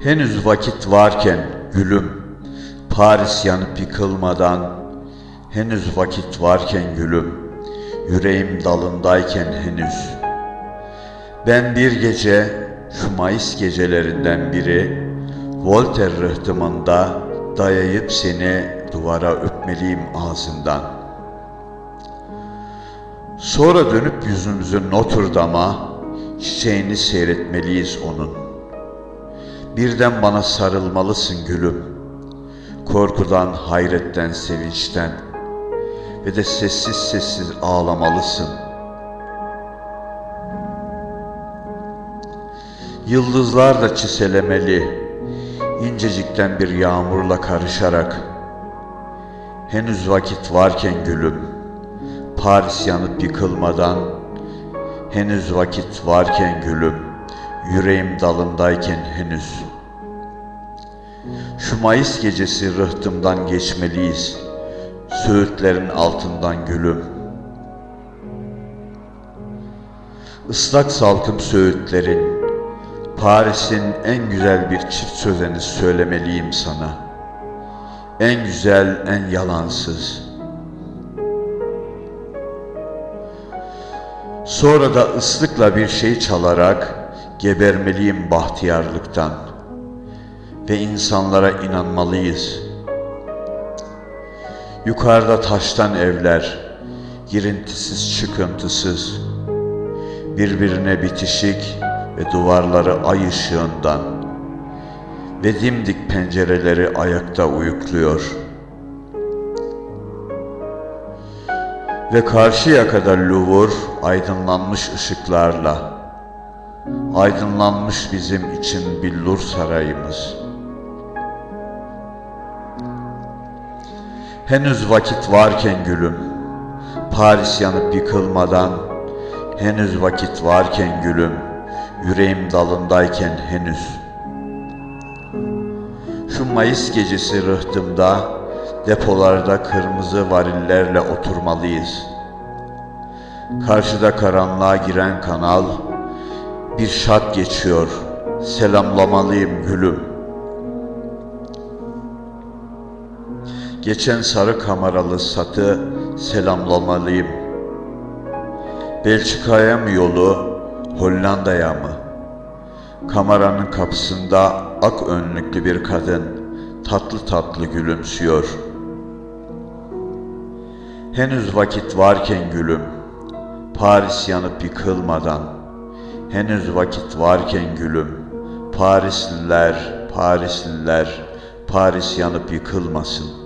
Henüz vakit varken gülüm, Paris yanıp yıkılmadan, henüz vakit varken gülüm, yüreğim dalındayken henüz. Ben bir gece, şu Mayıs gecelerinden biri, Voltaire rıhtımında dayayıp seni duvara öpmeliyim ağzından. Sonra dönüp yüzümüzü Notre Dame'a, çiçeğini seyretmeliyiz onun. Birden bana sarılmalısın gülüm. Korkudan, hayretten, sevinçten ve de sessiz sessiz ağlamalısın. Yıldızlar da çiselemeli, incecikten bir yağmurla karışarak. Henüz vakit varken gülüm, Paris yanıp yıkılmadan, henüz vakit varken gülüm, yüreğim dalındayken henüz. Şu Mayıs gecesi rıhtımdan geçmeliyiz, söğütlerin altından gülüm. Islak salkım söğütlerin, Paris'in en güzel bir çift sözeni söylemeliyim sana. En güzel, en yalansız. Sonra da ıslıkla bir şey çalarak gebermeliyim bahtiyarlıktan ve insanlara inanmalıyız. Yukarıda taştan evler, girintisiz çıkıntısız, birbirine bitişik ve duvarları ay ışığından ve dimdik pencereleri ayakta uyukluyor. Ve karşıya kadar Louvre aydınlanmış ışıklarla, aydınlanmış bizim için billur sarayımız. Henüz vakit varken gülüm, Paris yanıp yıkılmadan, henüz vakit varken gülüm, yüreğim dalındayken henüz. Şu Mayıs gecesi rıhtımda, depolarda kırmızı varillerle oturmalıyız. Karşıda karanlığa giren kanal, bir şat geçiyor, selamlamalıyım gülüm. Geçen sarı kameralı satı selamlamalıyım. Belçika'ya mı yolu, Hollanda'ya mı? Kameranın kapısında ak önlüklü bir kadın tatlı tatlı gülümsüyor. Henüz vakit varken gülüm, Paris yanıp yıkılmadan, henüz vakit varken gülüm, Parisliler, Parisliler, Paris yanıp yıkılmasın.''